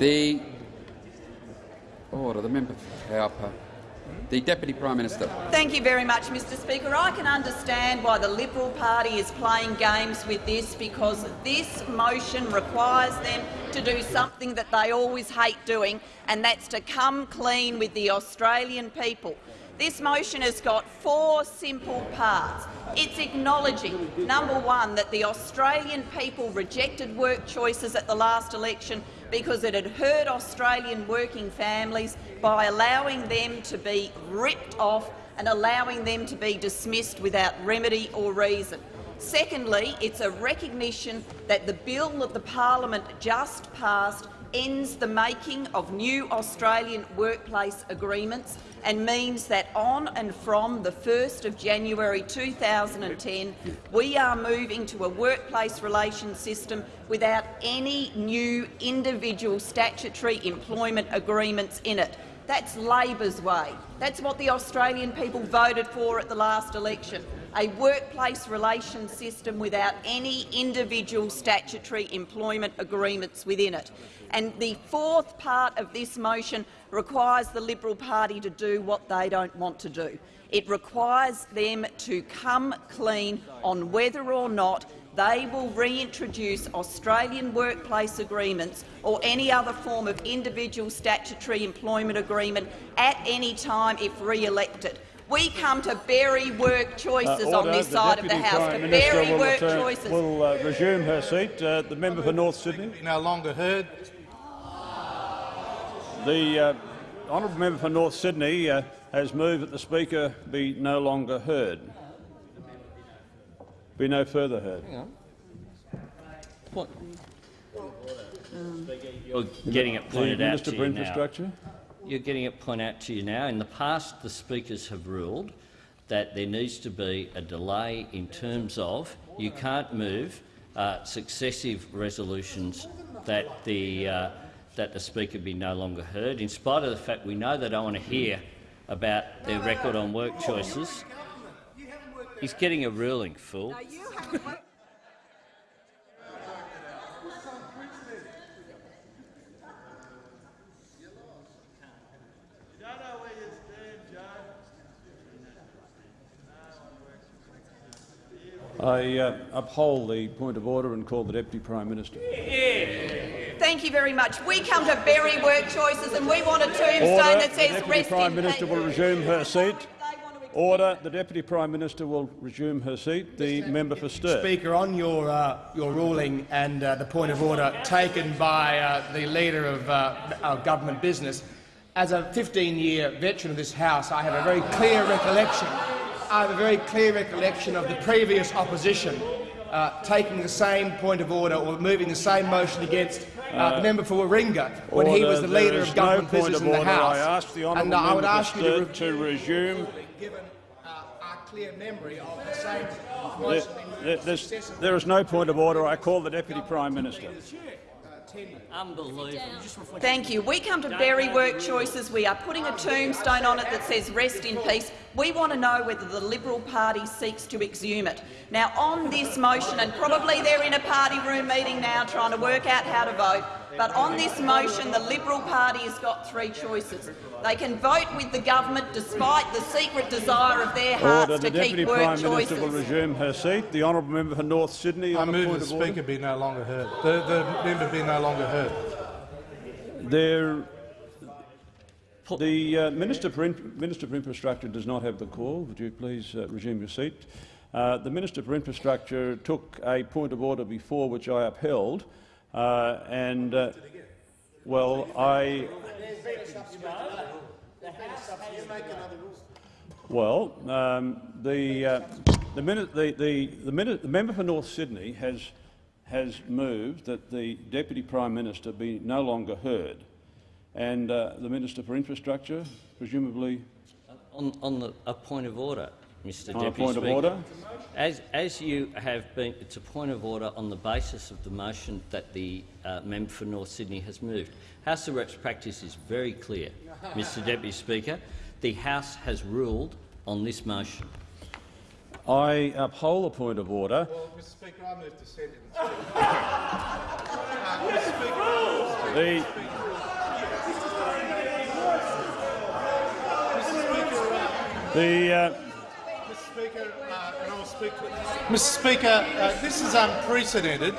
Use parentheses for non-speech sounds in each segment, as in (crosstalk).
The order. Oh, the member for Cowper. The Deputy Prime Minister. Thank you very much, Mr Speaker. I can understand why the Liberal Party is playing games with this because this motion requires them to do something that they always hate doing, and that's to come clean with the Australian people. This motion has got four simple parts. It's acknowledging, number one, that the Australian people rejected work choices at the last election because it had hurt Australian working families by allowing them to be ripped off and allowing them to be dismissed without remedy or reason. Secondly, it's a recognition that the bill that the parliament just passed ends the making of new Australian workplace agreements and means that on and from the 1st of January 2010 we are moving to a workplace relations system without any new individual statutory employment agreements in it. That's Labor's way. That's what the Australian people voted for at the last election a workplace relations system without any individual statutory employment agreements within it. And the fourth part of this motion requires the Liberal Party to do what they don't want to do. It requires them to come clean on whether or not they will reintroduce Australian workplace agreements or any other form of individual statutory employment agreement at any time if re-elected. We come to bury work choices uh, on this side of the House, Prime to Minister bury will work return, choices. will uh, resume her seat. Uh, the member for North Sydney. No longer heard. The uh, honourable member for North Sydney uh, has moved that the Speaker be no longer heard. Be no further heard. What? You're getting it pointed the out Minister to for you now. You're getting it pointed out to you now. In the past, the speakers have ruled that there needs to be a delay in terms of you can't move uh, successive resolutions that the uh, that the speaker be no longer heard, in spite of the fact we know they don't want to hear about their record on work choices. He's getting a ruling, fool. I uh, uphold the point of order and call the Deputy Prime Minister. Thank you very much. We come to bury work choices and we want a tombstone Order. that says The says Deputy rest Prime Minister will resume her seat. Order. The Deputy Prime Minister will resume her seat. The member for Sturt. Speaker, on your uh, your ruling and uh, the point of order taken by uh, the leader of uh, our government business, as a 15-year veteran of this House, I have a very clear recollection. I have a very clear recollection of the previous opposition uh, taking the same point of order or moving the same motion against uh, the member for Warringah when he was the leader of government no business of in the order. House. I ask the honourable and uh, I would ask you to, Sturt to resume. given uh, our clear memory of the same There, there- there is no point of order. I call the Deputy Prime Minister. Unbelievable. Thank you. We come to bury work choices. We are putting a tombstone on it that says rest in peace. We want to know whether the Liberal Party seeks to exhume it. Now, on this motion, and probably they're in a party room meeting now trying to work out how to vote, but on this motion, the Liberal Party has got three choices. They can vote with the government despite the secret desire of their hearts Order. The to Deputy keep work Prime choices. Minister will resume her seat. The honourable member for North Sydney. I on a move the of order. Speaker be no longer heard. The, the member be no longer heard. There, the uh, Minister, for In Minister for Infrastructure does not have the call. Would you please uh, resume your seat? Uh, the Minister for Infrastructure took a point of order before which I upheld, and uh, well, I well um, the uh, the, minute, the, the, the, minute, the member for North Sydney has has moved that the Deputy Prime Minister be no longer heard, and uh, the Minister for Infrastructure, presumably, On, on the, a point of order, Mr on Deputy point Speaker. of order. As, as you have been, it's a point of order on the basis of the motion that the uh, member for North Sydney has moved. House of Reps practice is very clear, Mr (laughs) Deputy Speaker. The House has ruled on this motion. I uphold a point of order. Well, Mr Speaker, I move to send it. Mr. (laughs) Speaker, the, uh, the, uh, Mr. Speaker, uh, this is unprecedented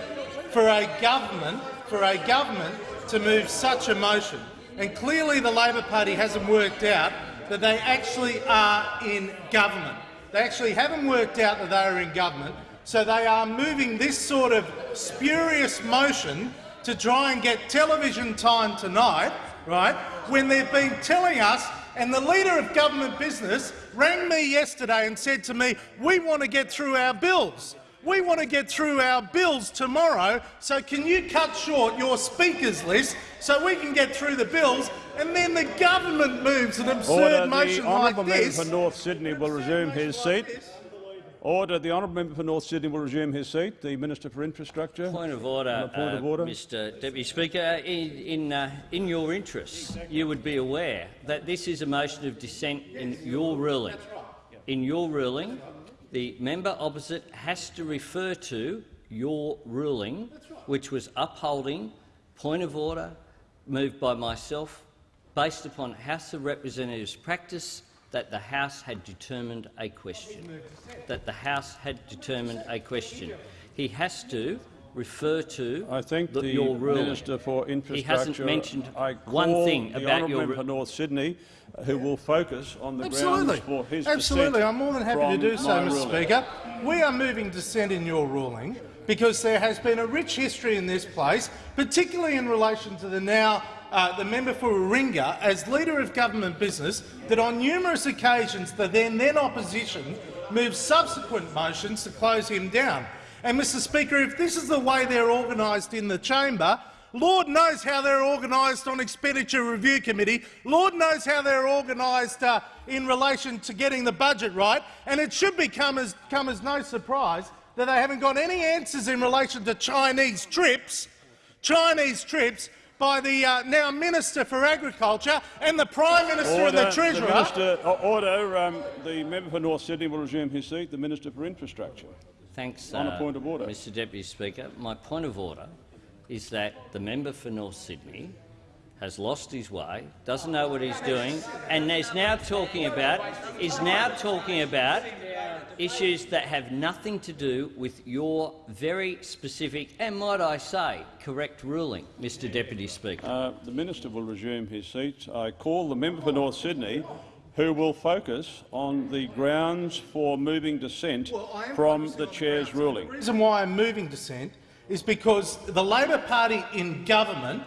for a government for a government to move such a motion, and clearly the Labor Party hasn't worked out that they actually are in government. They actually haven't worked out that they are in government, so they are moving this sort of spurious motion to try and get television time tonight, right? When they've been telling us and the Leader of Government Business rang me yesterday and said to me, we want to get through our bills. We want to get through our bills tomorrow, so can you cut short your speakers list so we can get through the bills? And then the government moves an absurd order, the motion like honourable this. member for North Sydney will resume his seat. Order. The honourable member for North Sydney will resume his seat. The Minister for Infrastructure. Point of order, point of uh, order. Mr Deputy Speaker. In, in, uh, in your interests, you would be aware that this is a motion of dissent in your ruling. In your ruling, the member opposite has to refer to your ruling, which was upholding point of order moved by myself based upon House of Representatives practice that the House had determined a question. That the House had determined a question. He has to refer to I think the, the your ruling. Minister for Infrastructure. He hasn't mentioned I one thing the about honourable your member ru- for North Sydney, uh, who will focus on the Absolutely. grounds for his Absolutely. dissent I'm more than happy to do so, my Mr ruling. Speaker. We are moving dissent in your ruling because there has been a rich history in this place, particularly in relation to the now uh, the member for Warringah as leader of government business, that on numerous occasions the then then opposition moved subsequent motions to close him down. And, Mr Speaker, if this is the way they're organised in the chamber, Lord knows how they're organised on Expenditure Review Committee. Lord knows how they're organised uh, in relation to getting the budget right. And it should become as, come as no surprise that they haven't got any answers in relation to Chinese trips, Chinese trips by the uh, now Minister for Agriculture and the Prime Minister and the Order. Treasurer. Minister, uh, order. Um, the member for North Sydney will resume his seat. The Minister for Infrastructure. Thanks, On a uh, point of order. Mr Deputy Speaker. My point of order is that the member for North Sydney has lost his way, doesn't know what he's doing, and is now talking about is now talking about issues that have nothing to do with your very specific and, might I say, correct ruling, Mr Deputy Speaker. Uh, the minister will resume his seat. I call the member for North Sydney, who will focus on the grounds for moving dissent from the chair's ruling. The reason why I'm moving dissent is because the Labor Party in government,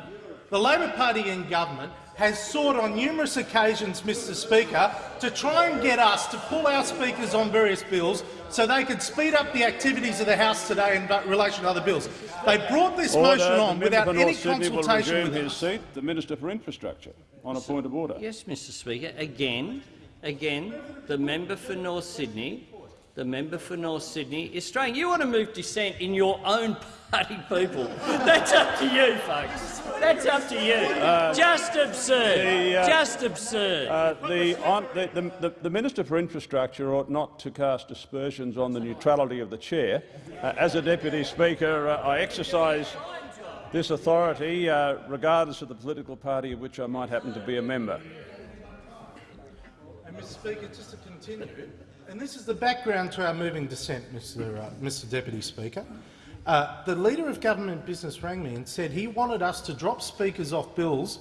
the Labor Party in government has sought on numerous occasions, Mr Speaker, to try and get us to pull our speakers on various bills so they could speed up the activities of the House today in relation to other bills. They brought this Order. motion on without any North Sydney will consultation resume with his us. seat. The Minister for Infrastructure, on a point of order. Yes, Mr Speaker. Again, again, the member for North Sydney, the member for North Sydney is straying. You want to move dissent in your own (laughs) party people. That's up to you, folks. That's up to you. Just absurd. the, uh, Just absurd. Uh, the, on, the, the, the, the Minister for Infrastructure ought not to cast aspersions on the neutrality of the chair. Uh, as a Deputy Speaker, uh, I exercise this authority uh, regardless of the political party of which I might happen to be a member. And Mr Speaker, just to continue, and this is the background to our moving dissent, Mr, uh, Mr Deputy Speaker. Uh, the Leader of Government Business rang me and said he wanted us to drop speakers off bills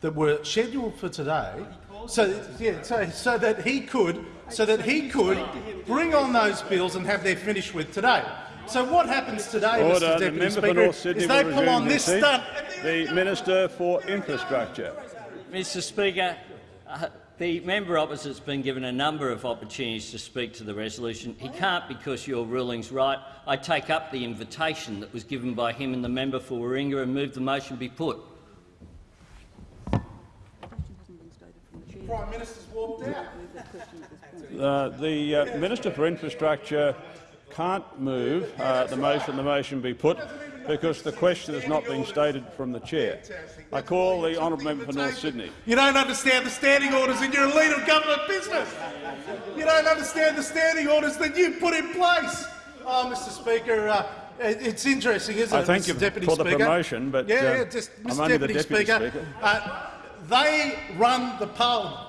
that were scheduled for today, so, yeah, so, so that he could so that he could bring on those bills and have their finish with today. So what happens today, Order. Mr The Deputy member for Speaker, North is they will pull on this stunt. The Minister for Infrastructure. Mr Speaker, uh, the member opposite's been given a number of opportunities to speak to the resolution. He can't because your ruling's right. I take up the invitation that was given by him and the member for Warringah and move the motion be put. Prime Minister's walked out. Uh, the uh, Minister for Infrastructure can't move uh, the motion the motion be put because the question has not been stated from the chair. I call the honourable member for North Sydney. You don't understand the standing orders and you're a leader of government business. You don't understand the standing orders that you put in place. Oh, Mr Speaker, uh, it's interesting, isn't I it, thank Mr you Deputy for the Speaker? promotion, but, yeah, uh, yeah, just I'm Mr only the Deputy, Deputy Speaker, Speaker. Uh, they run the parliament.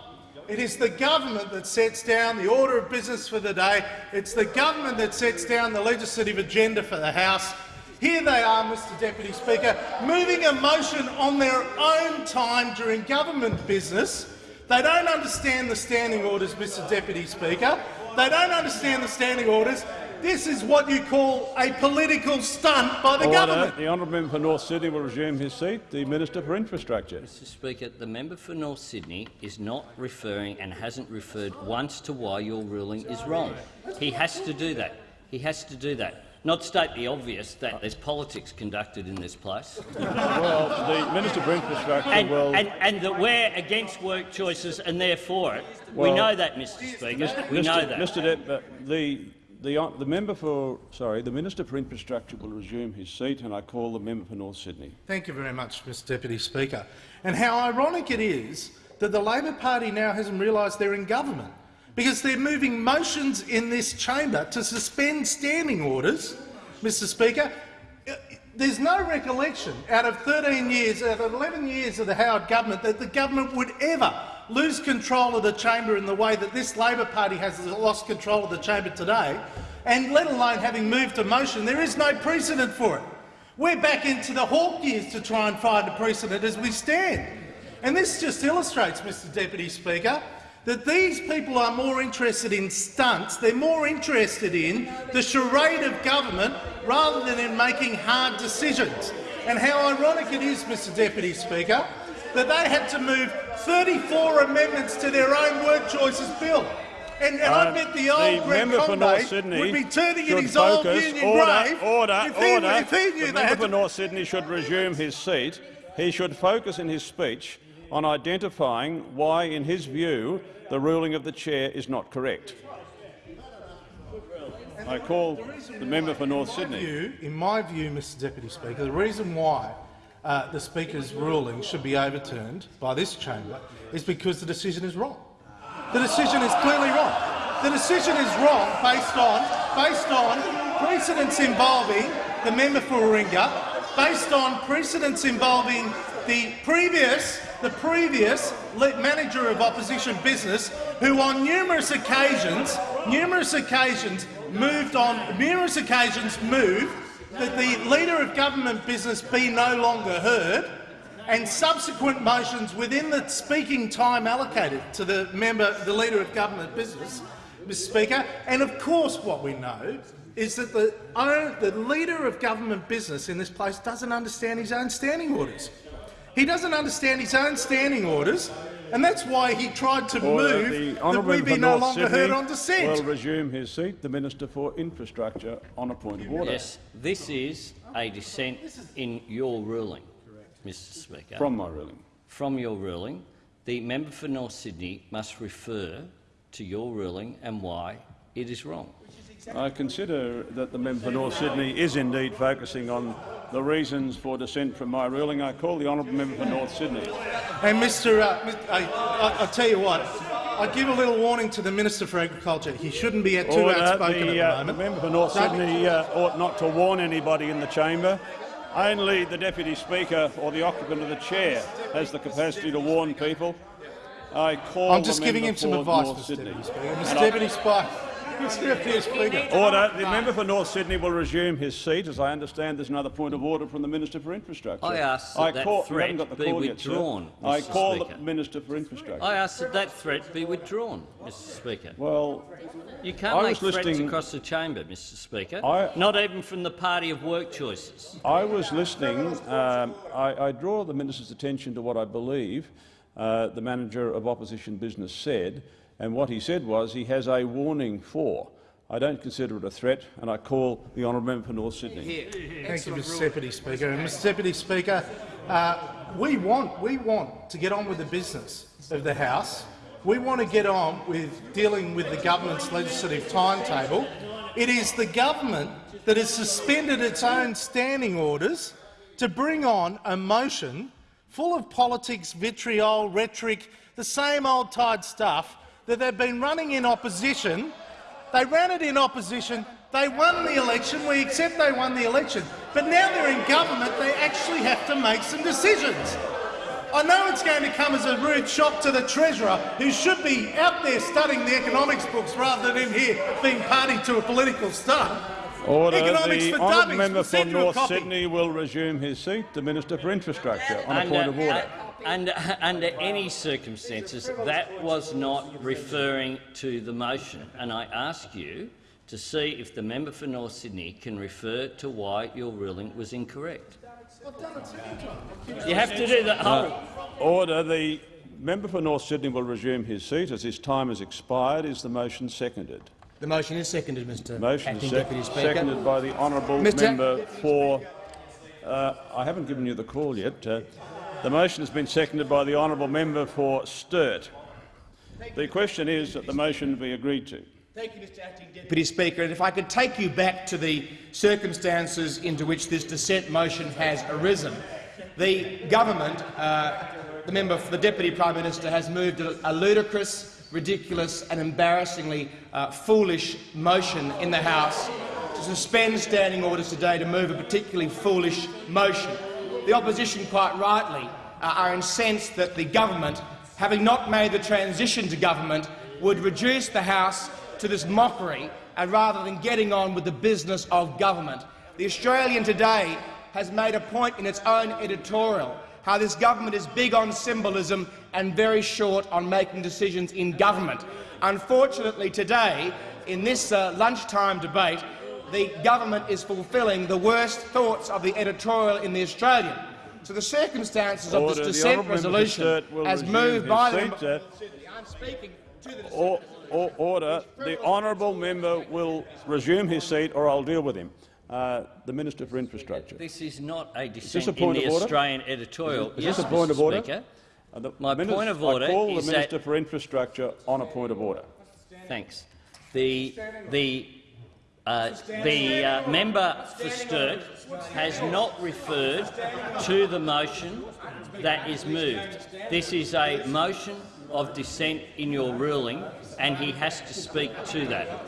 It is the government that sets down the order of business for the day. It's the government that sets down the legislative agenda for the House. Here they are, Mr Deputy Speaker, moving a motion on their own time during government business. They don't understand the standing orders, Mr Deputy Speaker. They don't understand the standing orders. This is what you call a political stunt by the Order. government. The honourable member for North Sydney will resume his seat. The Minister for Infrastructure. Mr Speaker, the member for North Sydney is not referring and hasn't referred once to why your ruling is wrong. He has to do that. He has to do that. Not state the obvious that there's politics conducted in this place. Well, the Minister for Infrastructure And, will. and, and that we're against work choices and they're for it. we know that, Mr Speaker. We know that. Mr. Dep- uh, the, the, hon- the member for sorry, the Minister for Infrastructure will resume his seat, and I call the member for North Sydney. Thank you very much, Mr Deputy Speaker. And how ironic it is that the Labor Party now hasn't realised they're in government, because they're moving motions in this chamber to suspend standing orders, Mr Speaker. Uh, There's no recollection out of 13 years, out of 11 years of the Howard government, that the government would ever lose control of the chamber in the way that this Labor Party has lost control of the chamber today, and let alone having moved a motion. There is no precedent for it. We're back into the Hawke years to try and find a precedent as we stand. And this just illustrates, Mr Deputy Speaker, that these people are more interested in stunts, they're more interested in the charade of government rather than in making hard decisions. And how ironic it is, Mr Deputy Speaker, that they had to move 34 amendments to their own work choices bill. And, and I Uh, bet the old the member for North Sydney would be turning in his old union order, grave order, if he, order. if he knew the member for North Sydney should resume his seat. He should focus in his speech on identifying why, in his view, the ruling of the chair is not correct. I call the member for North Sydney. view, in my view, Mr Deputy Speaker, the reason why uh, the Speaker's ruling should be overturned by this chamber is because the decision is wrong. The decision is clearly wrong. The decision is wrong based on, based on precedents involving the member for Warringah, based on precedents involving the previous, the previous manager of opposition business, who on numerous occasions, numerous occasions moved on, numerous occasions moved that the leader of government business be no longer heard, and subsequent motions within the speaking time allocated to the member, the leader of government business, Mr Speaker. And of course, what we know is that the, the leader of government business in this place doesn't understand his own standing orders. He doesn't understand his own standing orders, and that's why he tried to Order. move The that we be no North longer Sydney heard on dissent. will resume his seat. The Minister for Infrastructure on a point of order. Yes, this is a dissent in your ruling, Mr Speaker. From my ruling. From your ruling, the member for North Sydney must refer to your ruling and why it is wrong. I consider that the member for North Sydney is indeed focusing on the reasons for dissent from my ruling. I call the honourable member for North Sydney. And Mr. Uh, Mr. I, I, I'll tell you what. I give a little warning to the Minister for Agriculture. He shouldn't be too Order. outspoken The, at uh, the the member for North No, Sydney uh, ought not to warn anybody in the chamber. Only the deputy speaker or the occupant of the chair has the capacity to warn people. I call I'm the just giving member him some advice, North Mr. Sydney. Deputy Speaker. Mr. Deputy Speaker. Mr. Speaker. Order. The member for North Sydney will resume his seat. As I understand, there's another point of order from the Minister for Infrastructure. I ask that that call, you threat got the be call yet, withdrawn, I call Speaker. the Minister for Infrastructure. I ask that that threat be withdrawn, Mr Speaker. well, You can't I make was threats listening- across the chamber, Mr Speaker, I- not even from the party of work choices. I was listening. Um, I, I draw the minister's attention to what I believe uh, the manager of opposition business said, and what he said was he has a warning for. I don't consider it a threat, and I call the honourable member for North Sydney. Thank you, Mr. Deputy Speaker. And Mr. Deputy Speaker, uh, we want we want to get on with the business of the House. We want to get on with dealing with the government's legislative timetable. It is the government that has suspended its own standing orders to bring on a motion full of politics, vitriol, rhetoric, the same old tired stuff that they've been running in opposition they ran it in opposition. They won the election. We accept they won the election. But now they're in government. They actually have to make some decisions. I know it's going to come as a rude shock to the Treasurer, who should be out there studying the economics books rather than in here being party to a political stunt. Order. Economics the for honourable member We'll for send you a North copy. Sydney will resume his seat. The Minister for Infrastructure on a point uh, of order. Uh, uh, under, (laughs) under any circumstances, that was not referring to the motion, and I ask you to see if the member for North Sydney can refer to why your ruling was incorrect. You have to do the whole. Order. The member for North Sydney will resume his seat. As his time has expired, is the motion seconded? The motion is seconded, Mr Motion Acting is sec- Deputy Speaker. seconded by the honourable Mr. member for. Uh, I haven't given you the call yet. Uh, the motion has been seconded by the honourable member for Sturt. The question is that the motion be agreed to. Thank you, Mr Acting Deputy Speaker. And if I could take you back to the circumstances into which this dissent motion has arisen. The government, uh, the member for the Deputy Prime Minister, has moved a, ludicrous, ridiculous and embarrassingly uh, foolish motion in the House to suspend standing orders today to move a particularly foolish motion. The opposition, quite rightly, uh, are incensed that the government, having not made the transition to government, would reduce the House to this mockery and rather than getting on with the business of government. The Australian today has made a point in its own editorial how this government is big on symbolism and very short on making decisions in government. Unfortunately today, in this uh, lunchtime debate, the government is fulfilling the worst thoughts of the editorial in the Australian. So the circumstances of this The dissent honourable member for resolution, Sturt as moved by the seat. member, I'm speaking to the dissent. or, or, order. The honourable member will resume his seat, or I'll deal with him. Uh, the Minister for Infrastructure. This is not a this dissent a point in the of order? Australian editorial. Is yes, this a point Mr. of order? Speaker. Uh, the My Minis- point of order I call is the that- Minister for Infrastructure on a point of order. Thanks. The, the, uh, the uh, member for Sturt has not referred to the motion that is moved. This is a motion of dissent in your ruling, and he has to speak to that.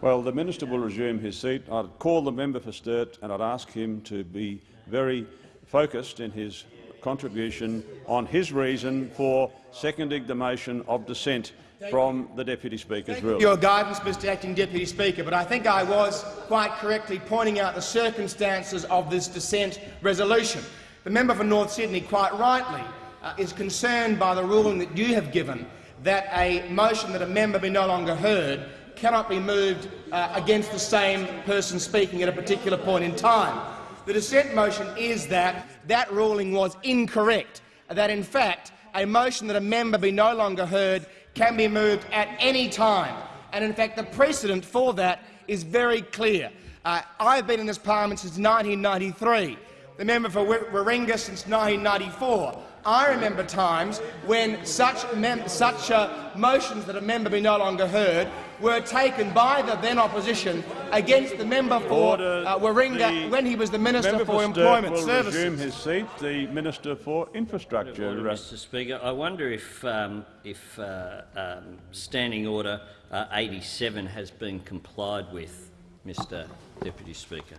Well, the minister will resume his seat. I'd call the member for Sturt and I'd ask him to be very focused in his contribution on his reason for seconding the motion of dissent from the Deputy Speaker's ruling. your guidance, Mr Acting Deputy Speaker, but I think I was quite correctly pointing out the circumstances of this dissent resolution. The member for North Sydney, quite rightly, uh, is concerned by the ruling that you have given that a motion that a member be no longer heard cannot be moved uh, against the same person speaking at a particular point in time. The dissent motion is that that ruling was incorrect, that in fact a motion that a member be no longer heard can be moved at any time. And in fact, the precedent for that is very clear. Uh, I've been in this parliament since 1993. The member for Wa- Warringah since 1994. I remember times when such, mem such uh, motions that a member be no longer heard were taken by the then opposition against the member for Order. uh, Warringah when he was the Minister member for Employment will Services. resume his seat. The Minister for Infrastructure. Order, uh, Mr Speaker. I wonder if, um, if uh, um, Standing Order uh, 87 has been complied with, Mr Deputy Speaker,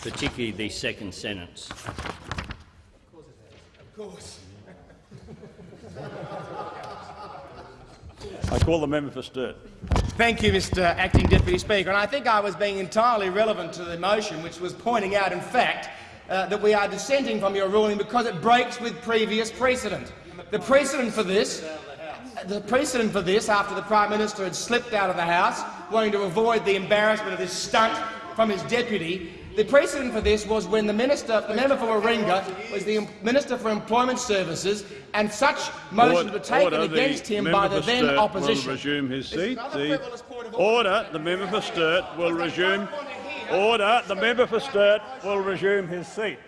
particularly the second sentence. Of course, I call the member for Sturt. Thank you, Mr Acting Deputy Speaker. And I think I was being entirely relevant to the motion, which was pointing out, in fact, uh, that we are dissenting from your ruling because it breaks with previous precedent. The precedent for this, the precedent for this, after the Prime Minister had slipped out of the House, wanting to avoid the embarrassment of this stunt from his deputy, the precedent for this was when the minister, the member for Warringah was the Minister for Employment Services, and such motions were taken Order. against him by the then Sturt opposition. Will resume his seat. The frivolous point of order. order. The member for Sturt will resume. Order. The member for Sturt will resume his seat.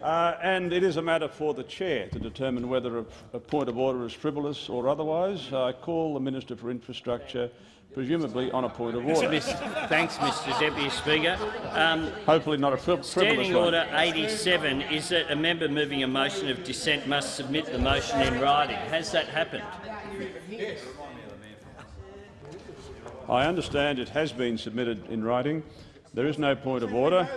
Uh, and it is a matter for the chair to determine whether a, a point of order is frivolous or otherwise. I call the Minister for Infrastructure, presumably on a point of order. Thanks, Mr Deputy Speaker. Um, Hopefully not a fri- Standing. Order 87 is that a member moving a motion of dissent must submit the motion in writing. Has that happened? I understand it has been submitted in writing. There is no point of order.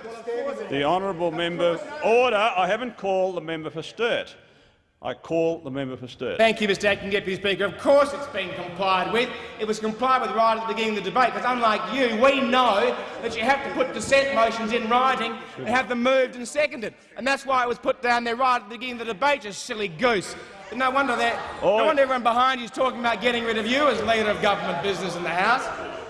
The honourable member. Order. I haven't called the member for Sturt. I call the member for Sturt. Thank you, Mr Acting Deputy Speaker. Of course it's been complied with. It was complied with right at the beginning of the debate, because unlike you, we know that you have to put dissent motions in writing and have them moved and seconded. And that's why it was put down there right at the beginning of the debate, you silly goose. But no wonder that no wonder everyone behind you is talking about getting rid of you as leader of government business in the House.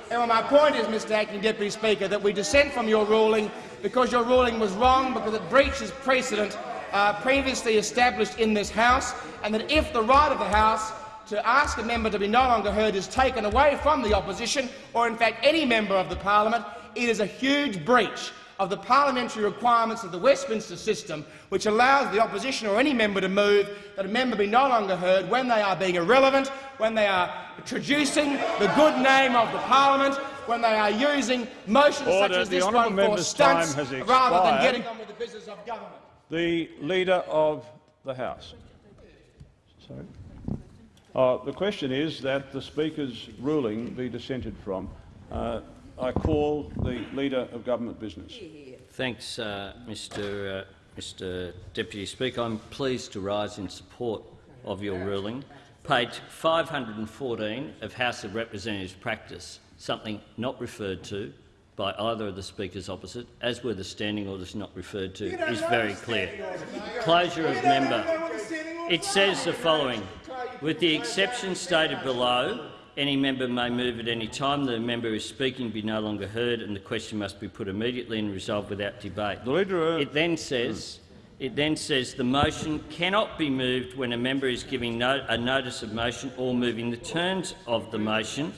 And my point is, Mr Acting Deputy Speaker, that we dissent from your ruling because your ruling was wrong, because it breaches precedent uh, previously established in this House, and that if the right of the House to ask a member to be no longer heard is taken away from the opposition, or in fact any member of the parliament, it is a huge breach of the parliamentary requirements of the Westminster system, which allows the opposition or any member to move that a member be no longer heard when they are being irrelevant, when they are traducing the good name of the parliament, when they are using motions Order. such as this honourable one for stunts rather than getting on with the business of government. The Leader of the House. Sorry. Uh, the question is that the Speaker's ruling be dissented from. Uh, I call the Leader of Government Business. Thanks, uh, Mr, uh, Mr Deputy Speaker. I'm pleased to rise in support of your ruling. Page 514 of House of Representatives practice, something not referred to by either of the speakers opposite, as were the standing orders not referred to, is very clear. Closure of member. It says the following. With the exception stated below, any member may move at any time the member is speaking be no longer heard and the question must be put immediately and resolved without debate. The Leader of It then says, it then says the motion cannot be moved when a member is giving no, a notice of motion or moving the terms of the motion,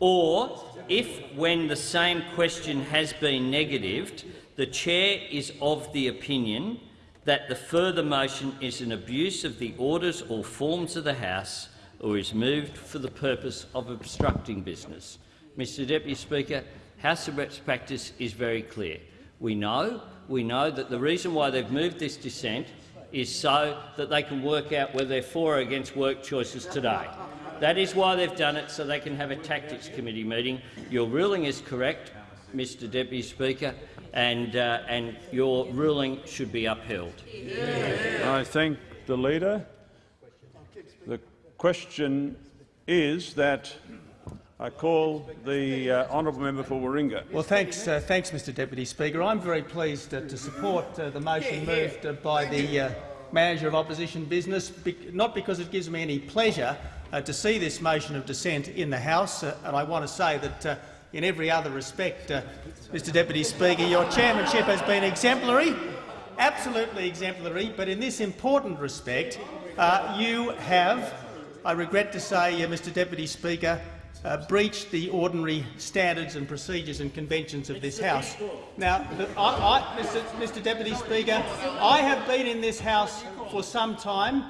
or if, when the same question has been negatived, the chair is of the opinion that the further motion is an abuse of the orders or forms of the House or is moved for the purpose of obstructing business. Mr Deputy Speaker, House of Reps practice is very clear. We know, we know that the reason why they've moved this dissent is so that they can work out whether they're for or against work choices today. That is why they've done it, so they can have a tactics committee meeting. Your ruling is correct, Mr Deputy Speaker, and, uh, and your ruling should be upheld. I thank the Leader. The question is that I call the uh, honourable member for Warringah. Well, thanks, uh, thanks, Mr Deputy Speaker. I'm very pleased uh, to support uh, the motion moved uh, by the uh, Manager of Opposition Business, be not because it gives me any pleasure to see this motion of dissent in the House, uh, and I want to say that uh, in every other respect, uh, Mr Deputy Speaker, your chairmanship has been exemplary, absolutely exemplary, but in this important respect, uh, you have, I regret to say, uh, Mr Deputy Speaker, uh, breached the ordinary standards and procedures and conventions of this House. Now, I, I, Mr, Mr Deputy Speaker, I have been in this House for some time,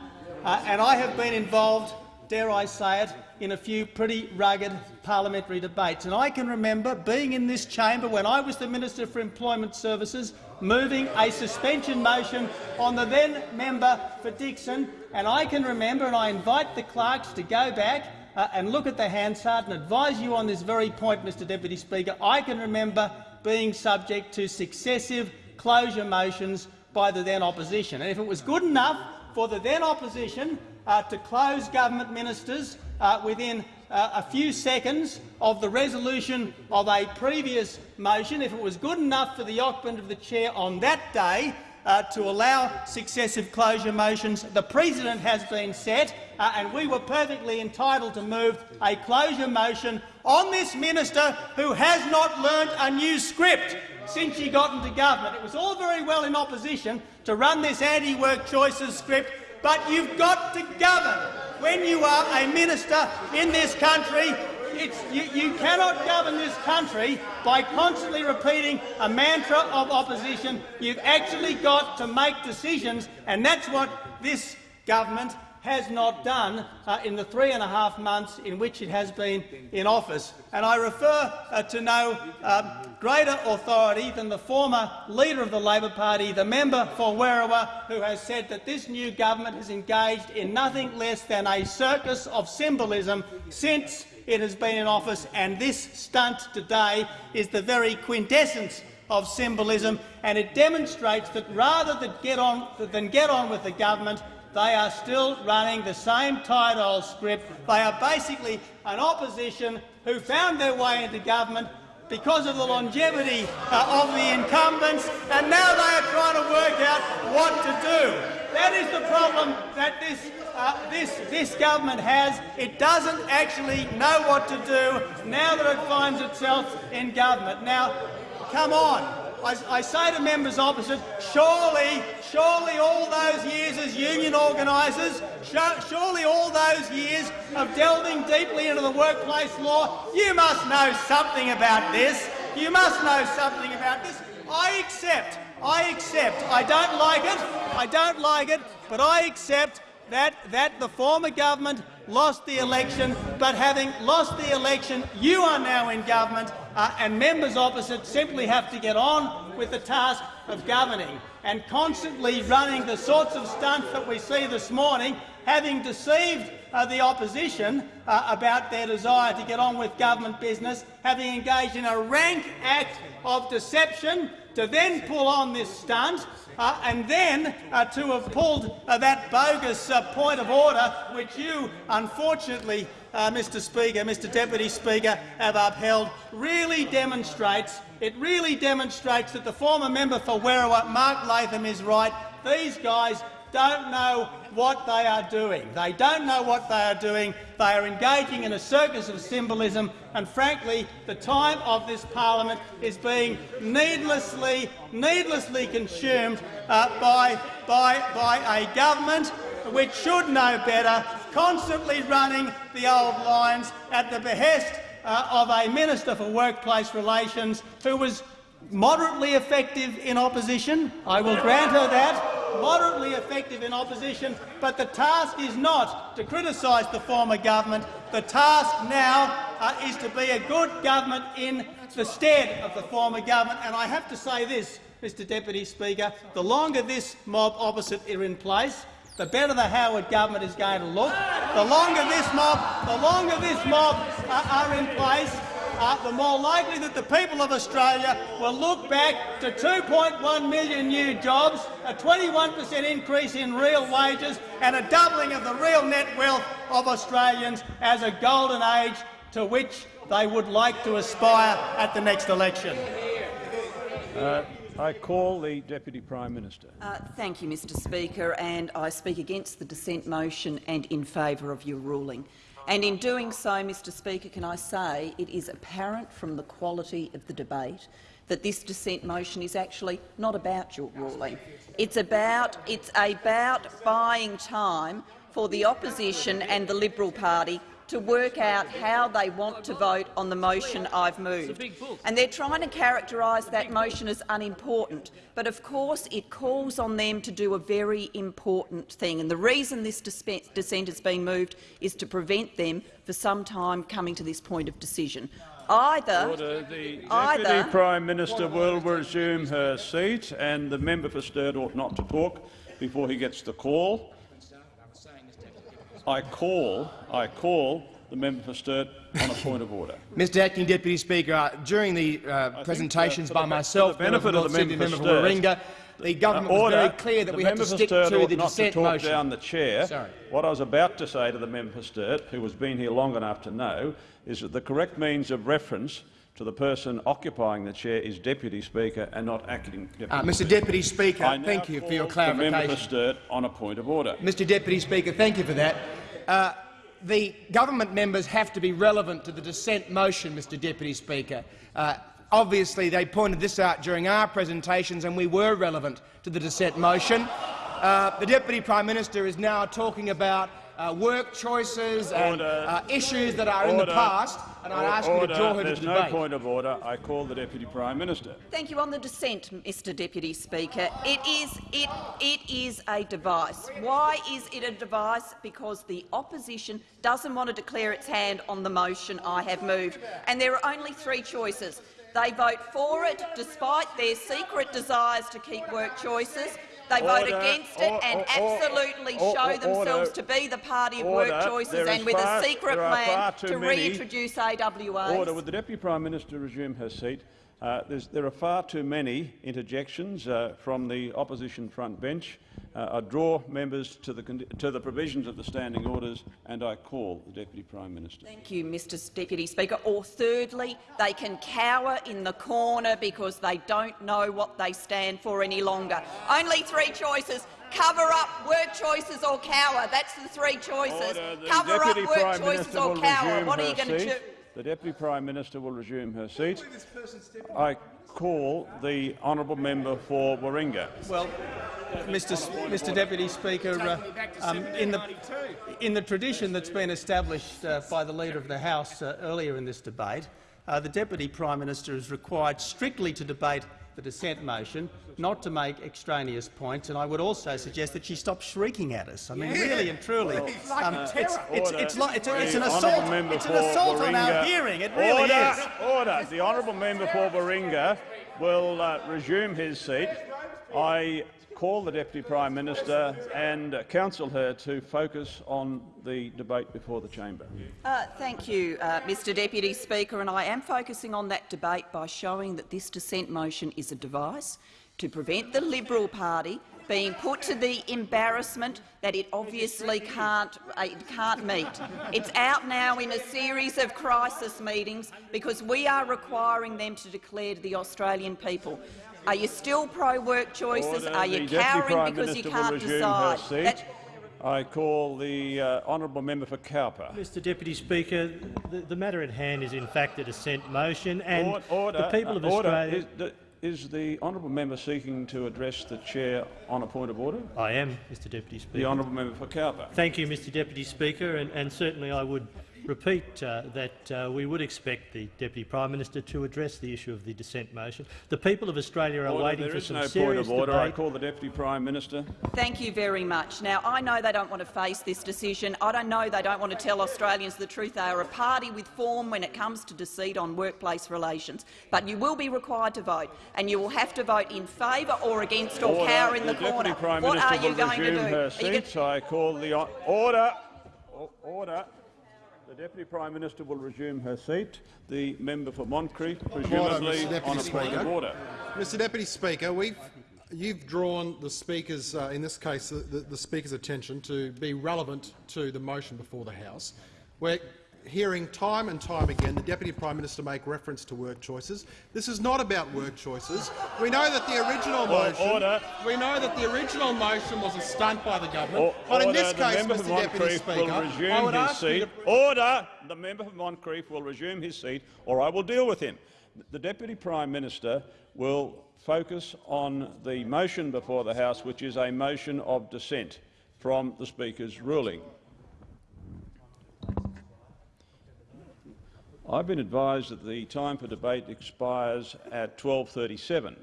uh, and I have been involved, dare I say it, in a few pretty rugged parliamentary debates. And I can remember being in this chamber when I was the Minister for Employment Services, moving a suspension motion on the then member for Dickson. And I can remember, and I invite the clerks to go back uh, and look at the Hansard and advise you on this very point, Mr Deputy Speaker. I can remember being subject to successive closure motions by the then opposition. And if it was good enough for the then opposition uh, to close government ministers uh, within uh, a few seconds of the resolution of a previous motion, if it was good enough for the occupant of the chair on that day uh, to allow successive closure motions. The precedent has been set, uh, and we were perfectly entitled to move a closure motion on this minister who has not learnt a new script since she got into government. It was all very well in opposition to run this anti-work choices script, but you've got to govern. When you are a minister in this country, you, you cannot govern this country by constantly repeating a mantra of opposition. You've actually got to make decisions, and that's what this government has not done uh, in the three and a half months in which it has been in office. And I refer uh, to no um, greater authority than the former leader of the Labor Party, the member for Werriwa, who has said that this new government has engaged in nothing less than a circus of symbolism since it has been in office, and this stunt today is the very quintessence of symbolism, and it demonstrates that rather than get on, than get on with the government, they are still running the same tight old script. They are basically an opposition who found their way into government because of the longevity uh, of the incumbents, and now they are trying to work out what to do. That is the problem that this, uh, this, this government has. It doesn't actually know what to do now that it finds itself in government. Now, come on. I, I, say to members opposite, surely, surely all those years as union organisers, surely all those years of delving deeply into the workplace law, you must know something about this. You must know something about this. I accept, I accept, I don't like it, I don't like it, but I accept that, that the former government lost the election, but having lost the election, you are now in government uh, and members opposite simply have to get on with the task of governing and constantly running the sorts of stunts that we see this morning, having deceived uh, the opposition uh, about their desire to get on with government business, having engaged in a rank act of deception to then pull on this stunt uh, and then uh, to have pulled uh, that bogus uh, point of order, which you, unfortunately, uh, Mr Speaker, Mr Deputy Speaker, have upheld, really demonstrates, it really demonstrates that the former member for Werriwa, Mark Latham, is right. These guys don't know what they are doing. They don't know what they are doing. They are engaging in a circus of symbolism, and frankly, the time of this parliament is being needlessly, needlessly consumed uh, by, by, by a government which should know better, constantly running the old lines at the behest uh, of a Minister for Workplace Relations who was moderately effective in opposition. I will grant her that moderately effective in opposition, but the task is not to criticise the former government. The task now uh, is to be a good government in the stead of the former government. And I have to say this, Mr Deputy Speaker, the longer this mob opposite are in place, the better the Howard government is going to look. The longer this mob, the longer this mob uh, are in place, uh, the more likely that the people of Australia will look back to 2.1 million new jobs, a 21 per cent increase in real wages and a doubling of the real net wealth of Australians as a golden age to which they would like to aspire at the next election. Uh, I call the Deputy Prime Minister. Uh, thank you, Mr Speaker, and I speak against the dissent motion and in favour of your ruling. And in doing so, Mr Speaker, can I say it is apparent from the quality of the debate that this dissent motion is actually not about your ruling. It's about, it's about buying time for the opposition and the Liberal Party to work out how they want to vote on the motion I've moved. And they're trying to characterise that motion as unimportant, but of course it calls on them to do a very important thing. And the reason this dissent has been moved is to prevent them for some time coming to this point of decision. Either, Order. The Deputy either, Prime Minister will resume her seat, and the member for Sturt ought not to talk before he gets the call. I call, I call the member for Sturt on a point of order. (laughs) Mr Acting Deputy Speaker, uh, during the uh, presentations think, uh, by myself, the benefit of the member, member for Warringah, the government uh, was very clear that we had to stick to the not dissent to talk motion. down the chair. Sorry. What I was about to say to the member for Sturt, who has been here long enough to know, is that the correct means of reference to the person occupying the chair is Deputy Speaker and not Acting Deputy Uh, Mr Speaker. Deputy Speaker, I thank you for your call The member for Sturt on a point of order. Mr Deputy Speaker, thank you for that. Uh, the government members have to be relevant to the dissent motion, Mr Deputy Speaker. Uh, obviously, they pointed this out during our presentations, and we were relevant to the dissent motion. Uh, the Deputy Prime Minister is now talking about uh, work choices and uh, issues that are in the past, and I ask you Order. to draw her There's to no debate. point of order. I call the Deputy Prime Minister. Thank you. On the dissent, Mr Deputy Speaker, it is, it, it is a device. Why is it a device? Because the opposition doesn't want to declare its hand on the motion I have moved, and there are only three choices. They vote for it despite their secret desires to keep work choices. They vote against it Or- and or- absolutely or- show themselves to be the party of Order. work choices and with far- a secret plan to reintroduce AWAs. Order. Would the Deputy Prime Minister resume her seat? Uh, there are far too many interjections uh, from the opposition front bench. Uh, I draw members to the, to the provisions of the standing orders and I call the Deputy Prime Minister. Thank you, Mr Deputy Speaker. Or thirdly, they can cower in the corner because they don't know what they stand for any longer. Only three choices. Cover up, work choices or cower. That's the three choices. Order. The Cover Deputy up, work Prime choices Minister or cower. What are you going to seat. do? The Deputy Prime Minister will resume her seat. I call the honourable member for Warringah. Well, Mr. Mr. Deputy Speaker, uh, um, in the in the tradition that's been established uh, by the Leader of the House uh, earlier in this debate, uh, the Deputy Prime Minister is required strictly to debate the dissent motion, not to make extraneous points. And I would also suggest that she stop shrieking at us. I mean, really and truly, um, it's, it's, it's, like, it's, it's an assault. It's an for assault on our hearing. It really order, is. Order. The honourable member for Warringah will uh, resume his seat. I call the Deputy Prime Minister and counsel her to focus on the debate before the chamber. Uh, thank you, uh, Mr Deputy Speaker, and I am focusing on that debate by showing that this dissent motion is a device to prevent the Liberal Party being put to the embarrassment that it obviously can't, uh, it can't meet. It's out now in a series of crisis meetings because we are requiring them to declare to the Australian people. Are you still pro-work choices? Order. Are you the cowering because you can't decide? That- I call the uh, honourable member for Cowper. Mr Deputy Speaker, the, the matter at hand is in fact a dissent motion, and Or- order, the people of uh, order. Australia— Is, the- is the honourable member seeking to address the chair on a point of order? I am, Mr Deputy Speaker. The Speaker. honourable member for Cowper. Thank you, Mr Deputy Speaker, and, and certainly I would repeat uh, that uh, we would expect the Deputy Prime Minister to address the issue of the dissent motion. The people of Australia are Order. waiting There for is some no point serious of order. I debate. call the Deputy Prime Minister. Thank you very much. Now, I know they don't want to face this decision. I don't know they don't want to tell Australians the truth. They are a party with form when it comes to deceit on workplace relations. But you will be required to vote, and you will have to vote in favour or against or Order. cower in the, Deputy corner. Prime what Minister are you will going to do? resume her Are you seat. I call the order. Order. The Deputy Prime Minister will resume her seat. The member for Moncrieff, presumably. Deputy on a point Speaker. of order. Mr Deputy Speaker, we've, you've drawn the Speaker's, uh, in this case, the, the, the Speaker's attention to be relevant to the motion before the House. We're hearing time and time again the Deputy Prime Minister make reference to work choices. This is not about work choices. We know that the original motion, order. we know that the original motion was a stunt by the government. But in order. this the case, Mr Deputy Speaker, will I resume would his ask seat. to Order. The member for Moncrieff will resume his seat, or I will deal with him. The Deputy Prime Minister will focus on the motion before the House, which is a motion of dissent from the Speaker's ruling. I've been advised that the time for debate expires at 12.37.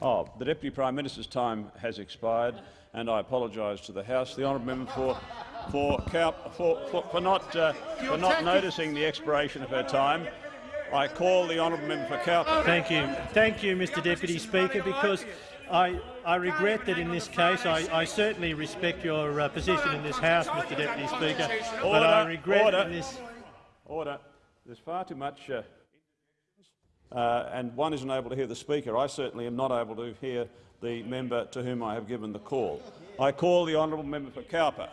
Oh, the Deputy Prime Minister's time has expired, and I apologise to the House. The honourable member for for, for, for, for not uh, for not noticing the expiration of her time. I call the honourable member for Cowper. Thank you. Thank you, Mr Deputy Speaker, because I, I regret that in this case I, I certainly respect your uh, position in this House, Mr Deputy Speaker, but I regret order. in this... Order. There's far too much, uh, uh, and one isn't able to hear the Speaker. I certainly am not able to hear the member to whom I have given the call. I call the honourable member for Cowper.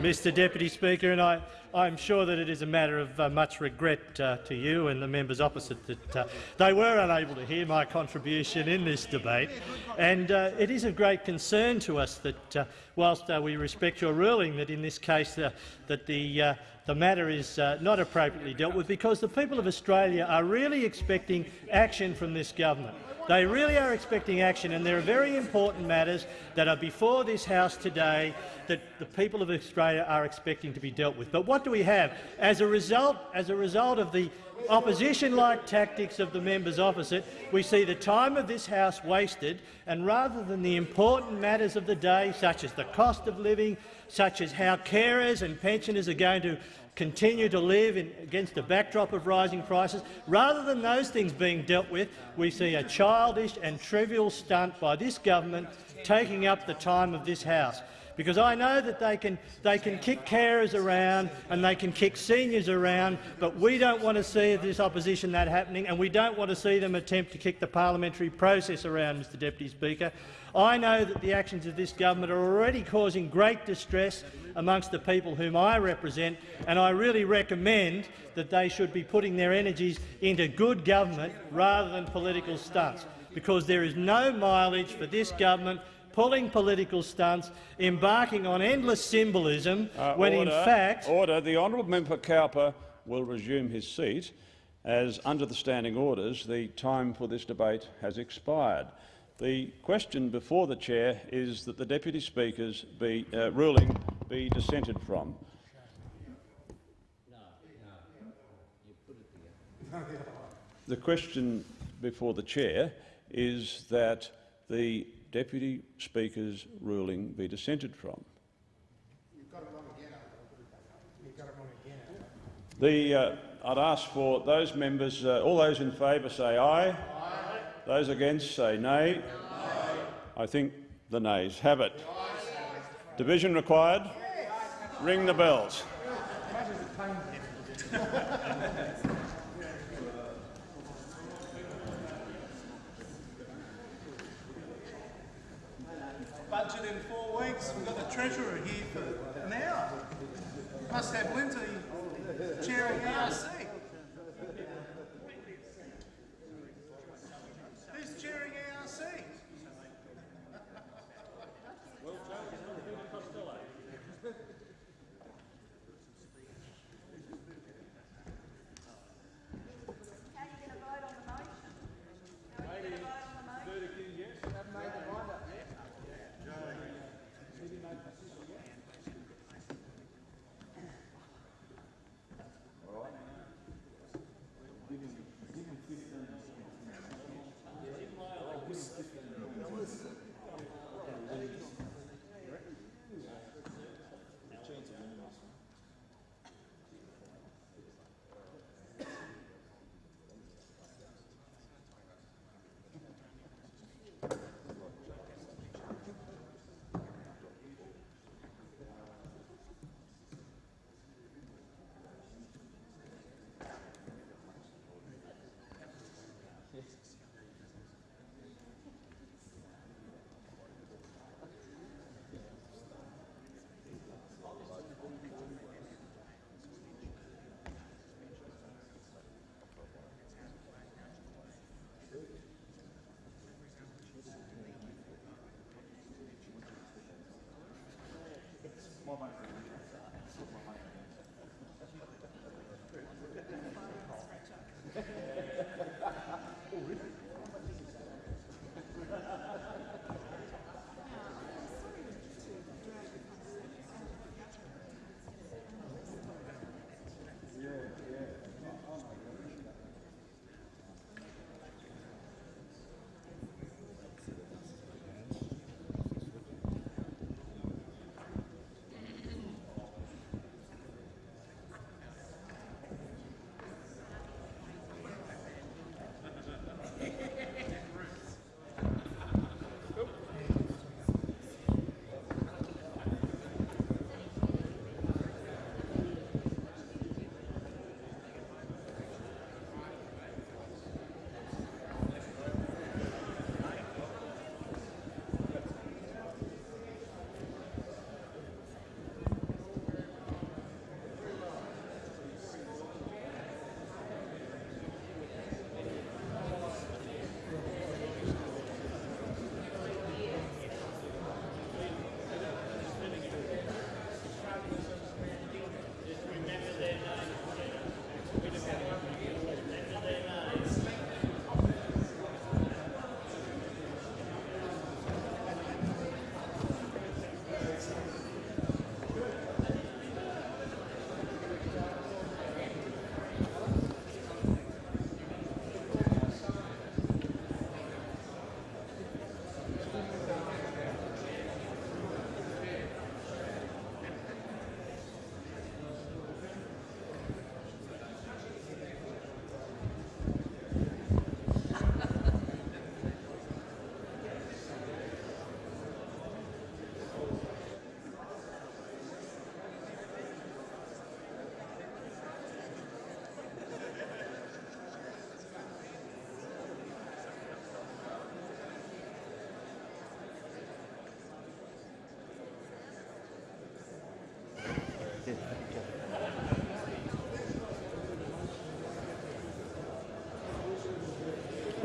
Mr Deputy Speaker, and I, I'm sure that it is a matter of uh, much regret uh, to you and the members opposite that uh, they were unable to hear my contribution in this debate. And uh, it is of great concern to us that, uh, whilst uh, we respect your ruling, that in this case that the, the matter is uh, not appropriately dealt with, because the people of Australia are really expecting action from this government. They really are expecting action, and there are very important matters that are before this House today that the people of Australia are expecting to be dealt with. But what do we have? As a result, as a result of the opposition-like tactics of the members opposite, we see the time of this House wasted, and rather than the important matters of the day, such as the cost of living, such as how carers and pensioners are going to continue to live in, against a backdrop of rising prices. Rather than those things being dealt with, we see a childish and trivial stunt by this government taking up the time of this House. because I know that they can, they can kick carers around and they can kick seniors around, but we don't want to see this opposition that happening, and we don't want to see them attempt to kick the parliamentary process around, Mr Deputy Speaker. I know that the actions of this government are already causing great distress amongst the people whom I represent, and I really recommend that they should be putting their energies into good government rather than political stunts, because there is no mileage for this government pulling political stunts, embarking on endless symbolism, Uh, when order, in fact— Order. The honourable member Cowper will resume his seat, as under the standing orders the time for this debate has expired. The question before the chair is that the deputy speakers be, uh, ruling be dissented from. The question before the chair is that the deputy speaker's ruling be dissented from. The, uh, I'd ask for those members, uh, all those in favour say aye. Those against say nay. I think the nays have it. Division required. Ring the bells. more money for more money for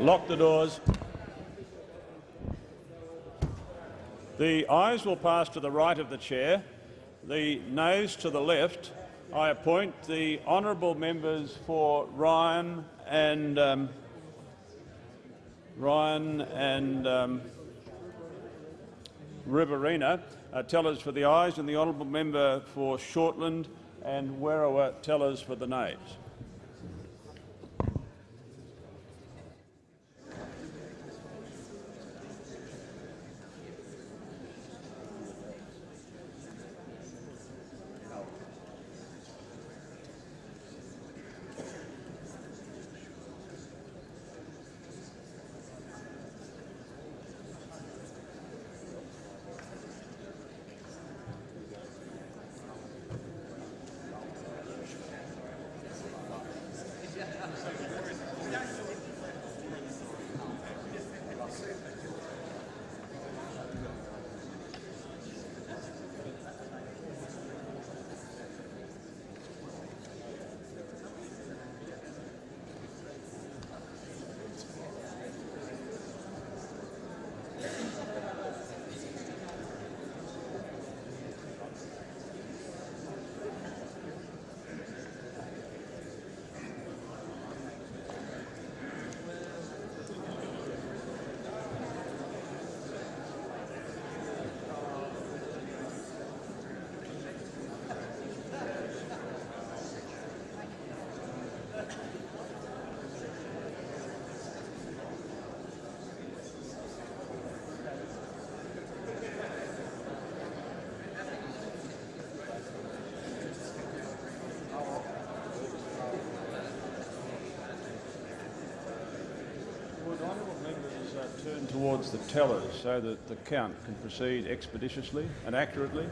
Lock the doors. The ayes will pass to the right of the chair, the noes to the left. I appoint the honourable members for Ryan and um, Ryan and um, Riverina uh, tellers for the ayes and the honourable member for Shortland and Werriwa tellers for the nays. Towards the tellers so that the count can proceed expeditiously and accurately?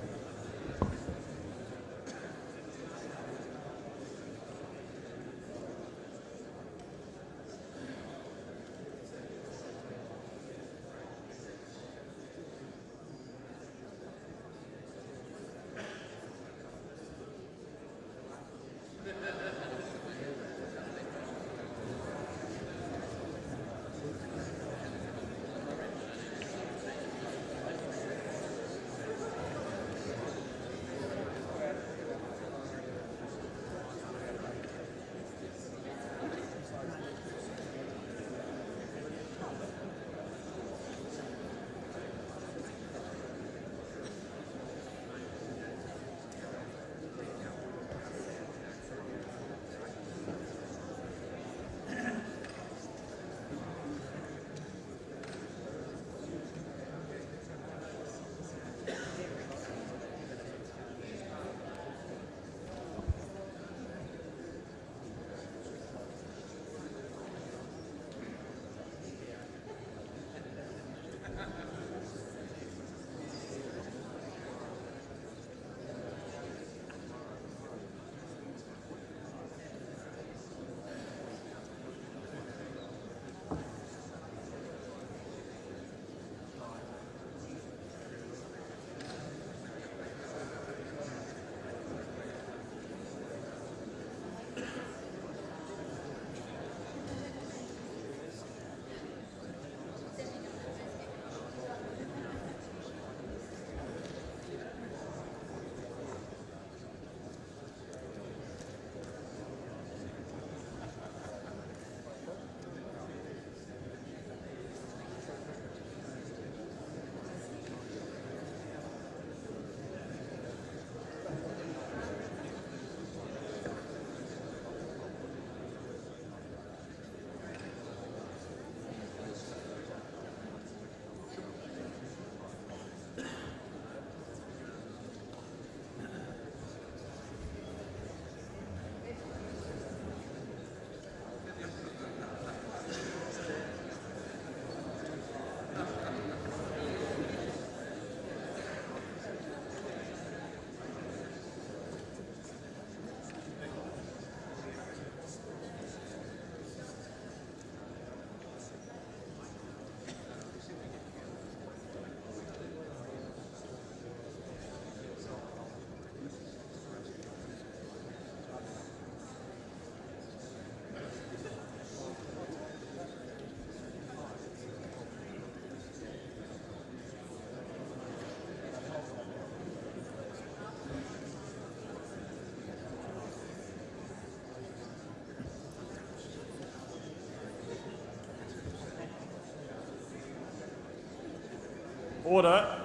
Order.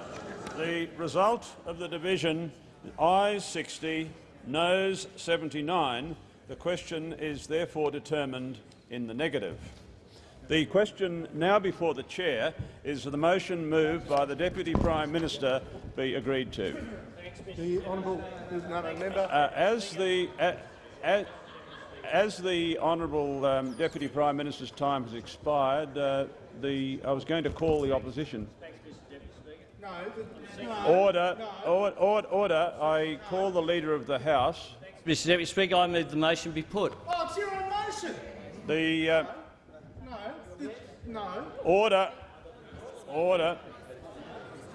The result of the division, ayes 60, noes 79. The question is therefore determined in the negative. The question now before the chair is the motion moved by the Deputy Prime Minister be agreed to. The honourable no, no, member. Uh, as the uh, as, as the honourable um, Deputy Prime Minister's time has expired, uh, the I was going to call the opposition. No, no, Order, order, order, order. I call the Leader of the House. Mr Deputy Speaker, I move the motion be put. Oh, it's your own motion. The uh, No, the, no. order, order.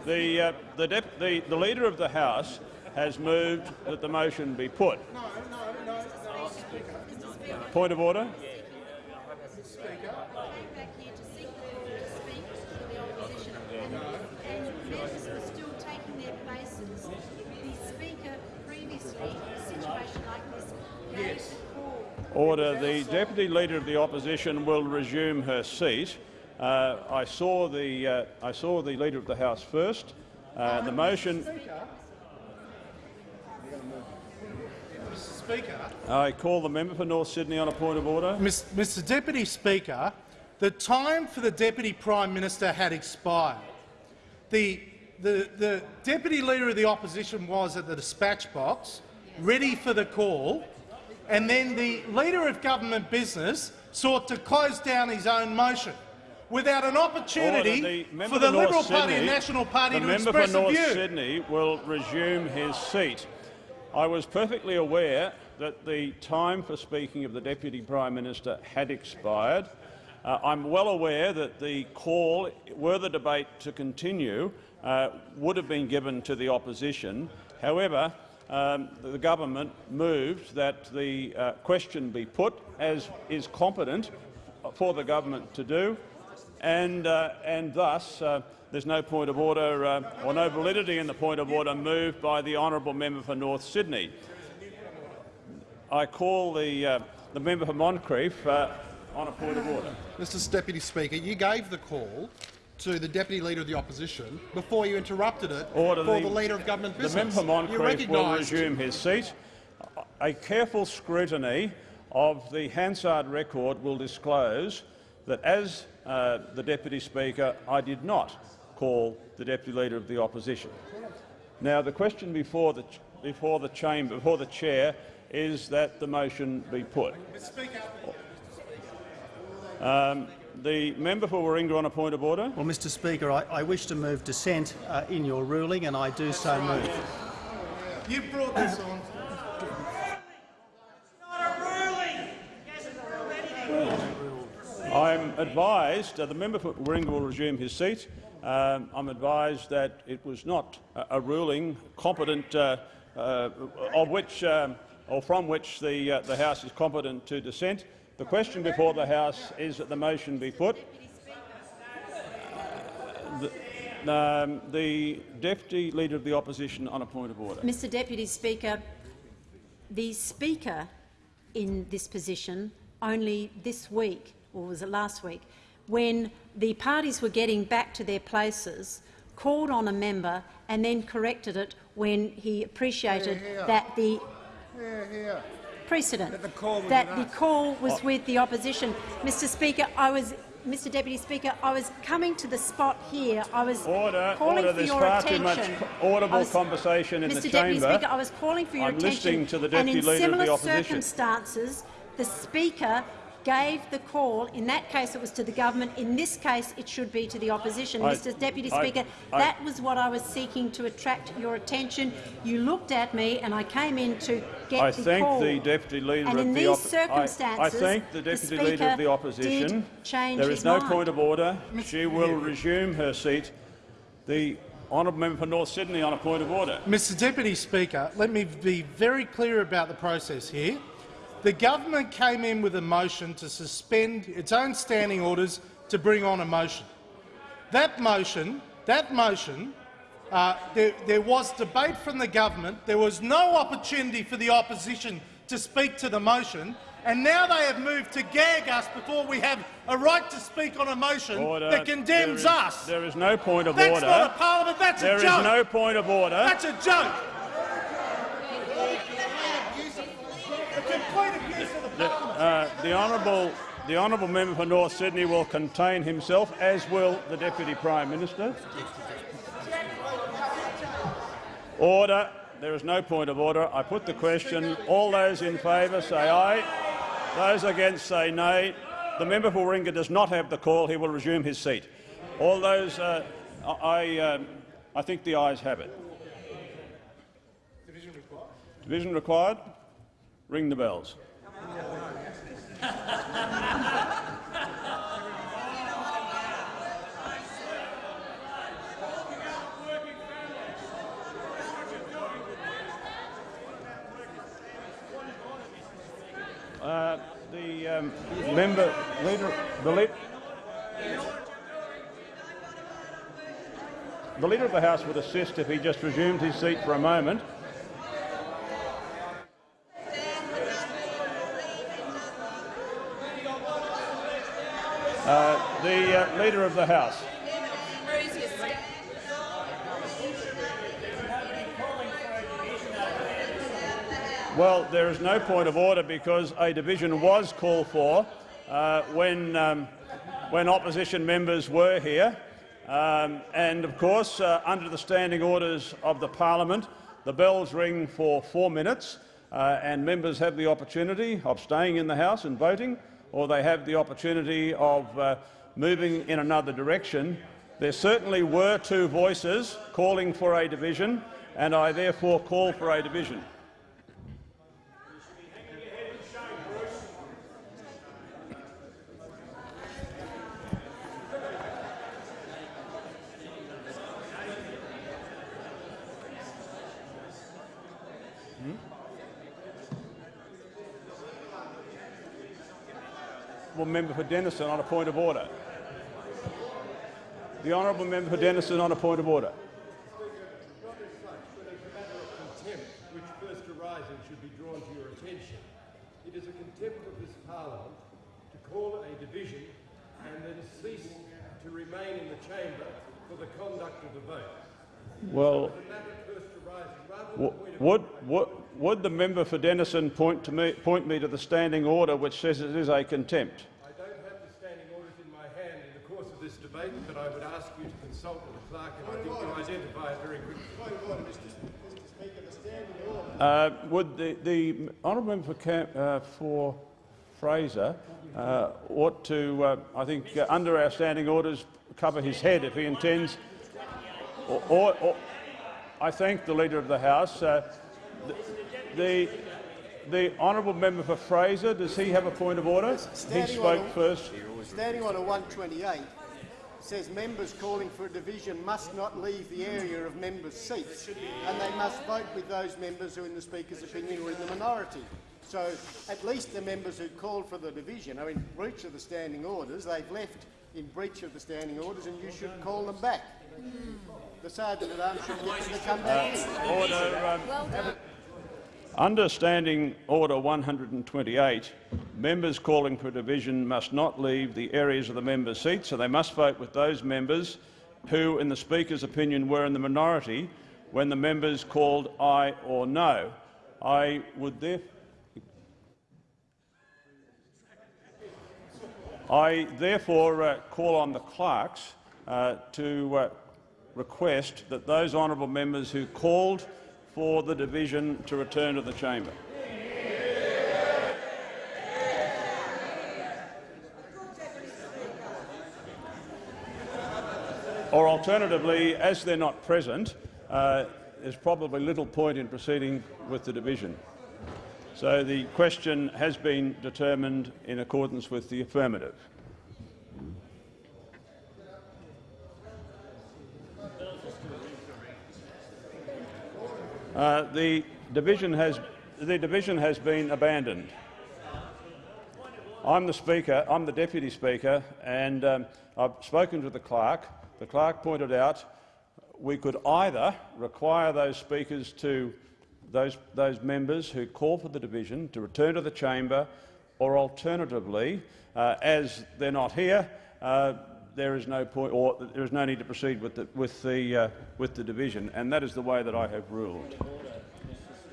The, uh, the, dep the, the Leader of the House has moved that the motion be put. No, no, no, no. Point of order. back here to seek the to speak for the opposition, and, and a situation like this, gave. Order. The Deputy Leader of the Opposition will resume her seat. Uh, I saw the uh, I saw the Leader of the House first. Uh, the motion. Speaker. I call the member for North Sydney on a point of order. Mr Deputy Speaker, the time for the Deputy Prime Minister had expired. The, the, the Deputy Leader of the Opposition was at the dispatch box, ready for the call, and then the Leader of Government Business sought to close down his own motion without an opportunity Order. The for the Liberal Party and National Party the to member express for North view. Sydney will resume his seat. I was perfectly aware that the time for speaking of the Deputy Prime Minister had expired. Uh, I'm well aware that the call, were the debate to continue, uh, would have been given to the opposition. However, um, the government moved that the uh, question be put, as is competent for the government to do, and, uh, and thus uh, there's no point of order uh, or no validity in the point of order moved by the honourable member for North Sydney. I call the, uh, the member for Moncrieff uh, on a point of order. Mr Deputy Speaker, you gave the call to the Deputy Leader of the Opposition before you interrupted it Order for the- the, Leader of Government business. The member Moncrieff will resume his seat. A careful scrutiny of the Hansard record will disclose that as uh, the Deputy Speaker, I did not call the Deputy Leader of the Opposition. Now, the question before the, before the chamber, before the chair, is that the motion be put. Um, the member for Warringah on a point of order. Well, Mr Speaker, I, I wish to move dissent uh, in your ruling, and I do so move. You brought this on. I'm advised, uh, the member for Warringah will resume his seat. Um, I'm advised that it was not a, a ruling competent, uh, uh, of which, um, or from which the, uh, the House is competent to dissent. The question before the House is that the motion be put. The, um, the Deputy Leader of the Opposition on a point of order. Mr Deputy Speaker, the Speaker in this position only this week, or was it last week, when the parties were getting back to their places, called on a member and then corrected it when he appreciated that the precedent, That the call was that with the call was oh. with the opposition. Mr Speaker, I was Mr Deputy Speaker, I was coming to the spot here. I was Order, calling order. for There's your far attention. too much audible was- conversation in Mr the Deputy chamber. Speaker, I was calling for your I'm attention. listening to the and Deputy in Leader of the similar circumstances, the Speaker gave the call. In that case, it was to the government. In this case, it should be to the opposition. I- Mr Deputy I- Speaker, I- that was what I was seeking to attract your attention. You looked at me, and I came in to get I the thank call. the Deputy Leader and of the these Op- I- circumstances, I, thank the Deputy Leader of the Opposition. did change there his is no mind. point of order. She will resume her seat. The honourable member for North Sydney on a point of order. Mr Deputy Speaker, let me be very clear about the process here. The government came in with a motion to suspend its own standing orders to bring on a motion. That motion, that motion, uh, there, there was debate from the government. There was no opportunity for the opposition to speak to the motion, and now they have moved to gag us before we have a right to speak on a motion Order. that condemns There is- us. There is no point of That's order. not a parliament, that's There a is joke. no point of order. That's a joke. A complete abuse of the The, parliament. Uh, the honourable the honourable member for North Sydney will contain himself, as will the deputy prime minister. Order. There is no point of order. I put the question. All those in favour say aye. Those against say nay. The member for Warringah does not have the call. He will resume his seat. All those. Uh, I. Um, I think the ayes have it. Division required. Ring the bells. Uh, the um, member, leader, the, lead, the leader of the House would assist if he just resumed his seat for a moment. Uh, the uh, leader of the House. Well, there is no point of order because a division was called for uh, when, um, when opposition members were here. Um, and of course, uh, under the standing orders of the parliament, the bells ring for four minutes uh, and members have the opportunity of staying in the House and voting, or they have the opportunity of uh, moving in another direction. There certainly were two voices calling for a division, and I therefore call for a division. Honourable member for Denison on a point of order. The honourable member for Denison on a point of order. contempt which first arising should be drawn to your attention. It is a contempt of this parliament to call a division and then cease to remain in the chamber for the conduct of the vote. Well, The matter first arising rather than w- the point of would, would, would the member for Denison point, to me, point me to the standing order which says it is a contempt? I don't have the standing orders in my hand in the course of this debate, but I would ask you to consult with the clerk, and I think you identify it very quickly. Uh, would the, the honourable member for, Cam, uh, for Fraser uh, ought to, uh, I think, uh, under our standing orders, cover his head if he intends. Or, or, or I thank the leader of the House. Uh, the, the honourable member for Fraser, does he have a point of order? He Standing spoke order- first. Standing Order 128 says members calling for a division must not leave the area of members' seats, and they must vote with those members who, in the Speaker's opinion, are in the minority. So at least the members who called for the division are in breach of the standing orders. They've left in breach of the standing orders, and you should call them back. The sergeant at arms should get them to come back in. Order. Um, Under Standing Order 128, members calling for division must not leave the areas of the members' seats, so they must vote with those members who, in the Speaker's opinion, were in the minority when the members called aye or no. I would therefore I therefore uh, call on the clerks uh, to uh, request that those honourable members who called for the division to return to the chamber. Or alternatively, as they're not present, uh, there's probably little point in proceeding with the division. So the question has been determined in accordance with the affirmative. Uh, the division has the division has been abandoned. I'm the Speaker, I'm the Deputy Speaker, and um, I've spoken to the clerk. The clerk pointed out we could either require those speakers to those, those members who call for the division to return to the chamber or alternatively, uh, as they're not here, uh, there is no point, or there is no need to proceed with the with the uh, with the division, and that is the way that I have ruled.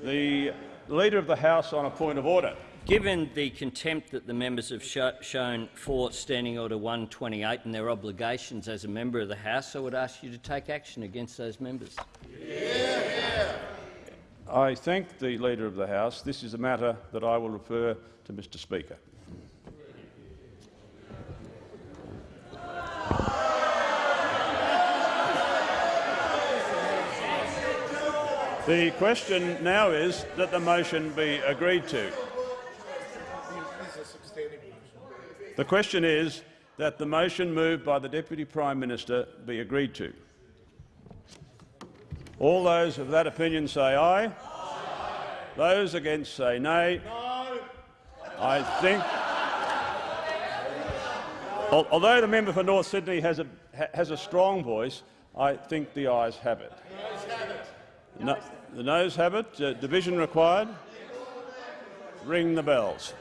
The Leader of the House on a point of order. Given the contempt that the members have sh shown for Standing Order 128 and their obligations as a member of the House, I would ask you to take action against those members. I thank the Leader of the House. This is a matter that I will refer to Mr Speaker. The question now is that the motion be agreed to. The question is that the motion moved by the Deputy Prime Minister be agreed to. All those of that opinion say aye. aye. Those against say nay. No. I think. Although the member for North Sydney has a, has a strong voice, I think the ayes have it. No, the noes have it. Uh, division required. Ring the bells.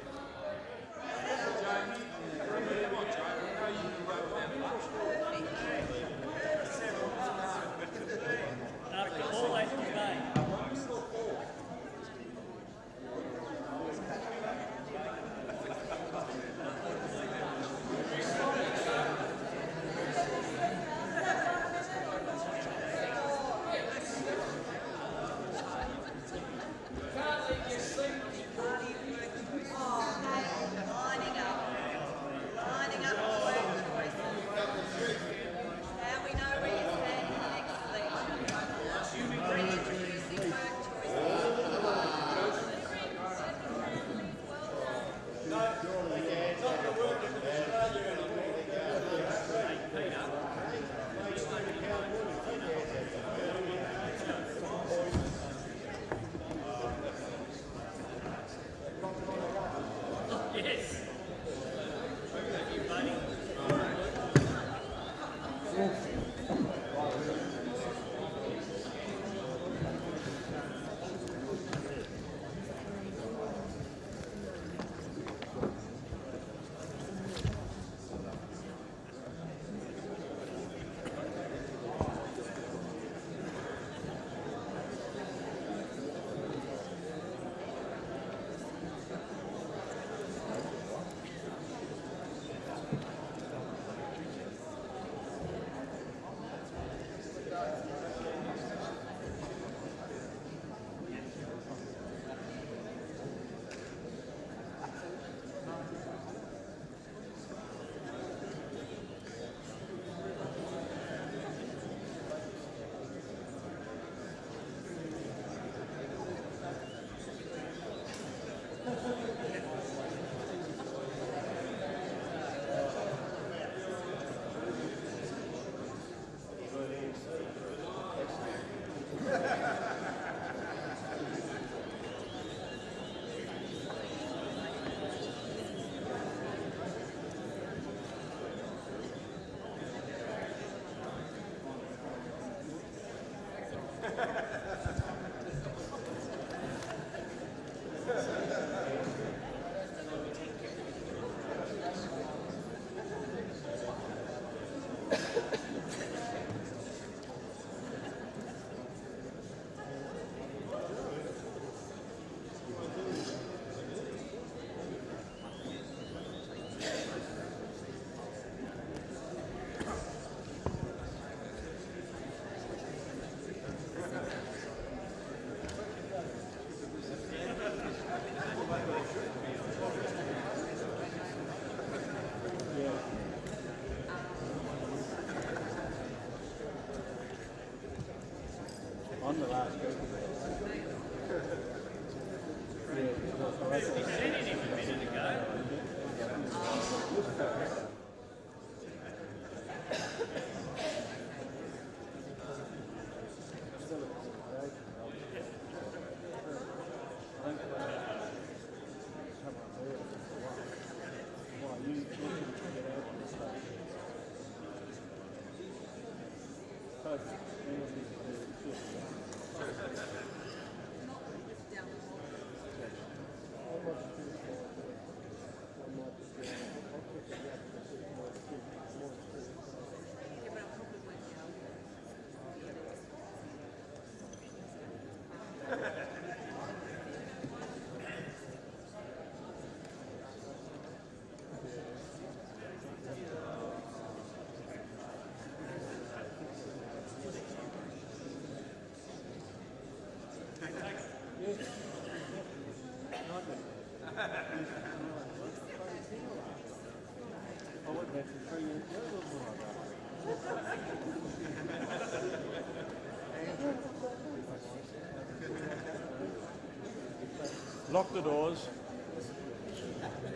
Lock the doors.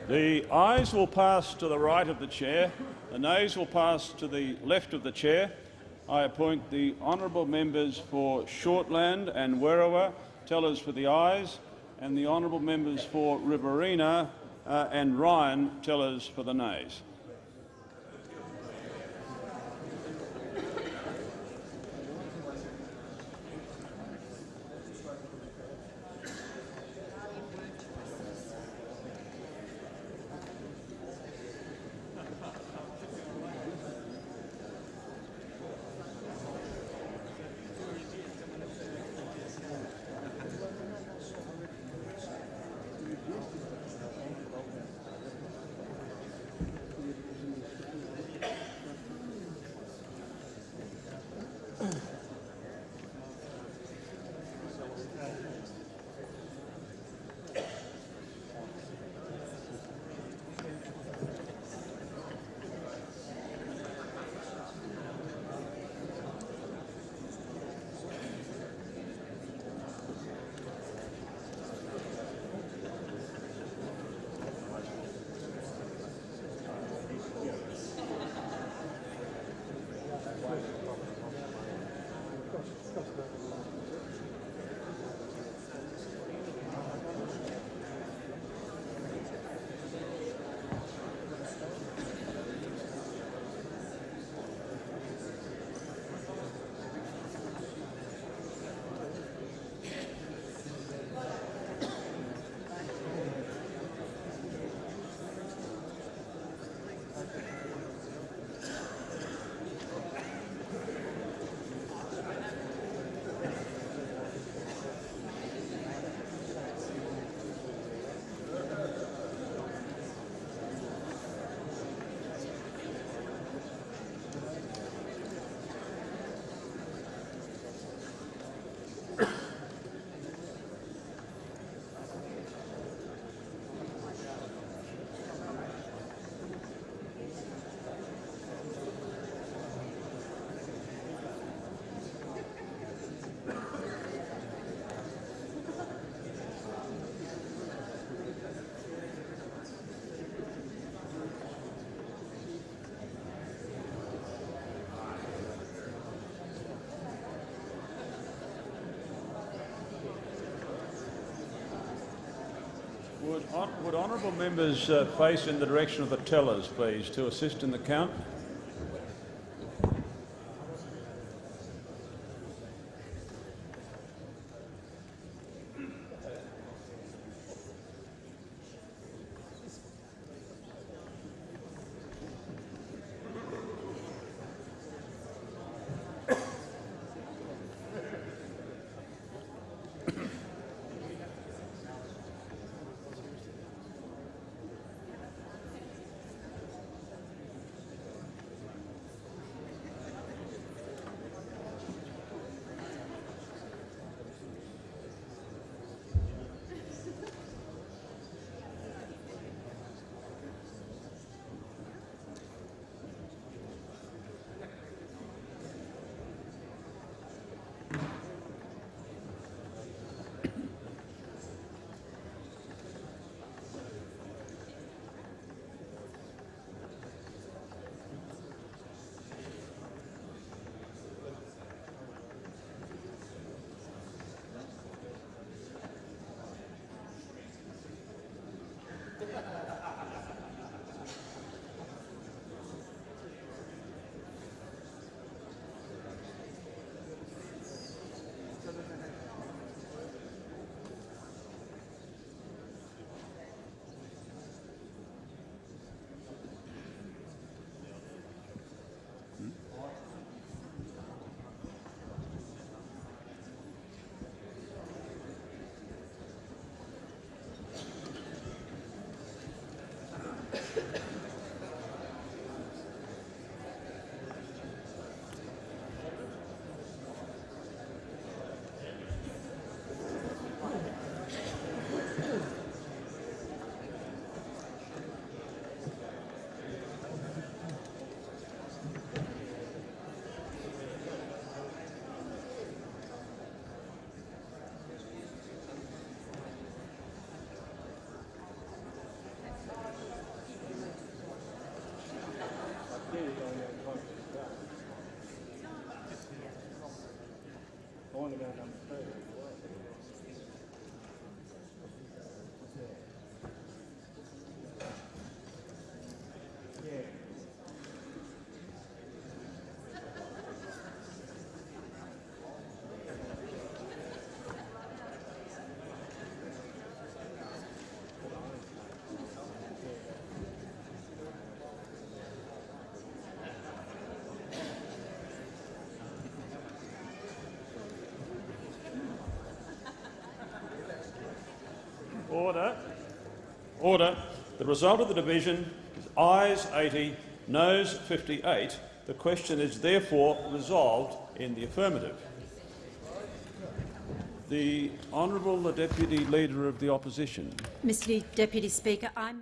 The ayes will pass to the right of the chair. The nays will pass to the left of the chair. I appoint the honourable members for Shortland and Werriwa tellers for the ayes, and the honourable members for Riverina uh, and Ryan tellers for the nays. Would, hon- members uh, face in the direction of the tellers, please, to assist in the count? Order. Order. The result of the division is ayes 80, noes 58. The question is therefore resolved in the affirmative. The Honourable Deputy Leader of the Opposition. Mr Deputy Speaker, I move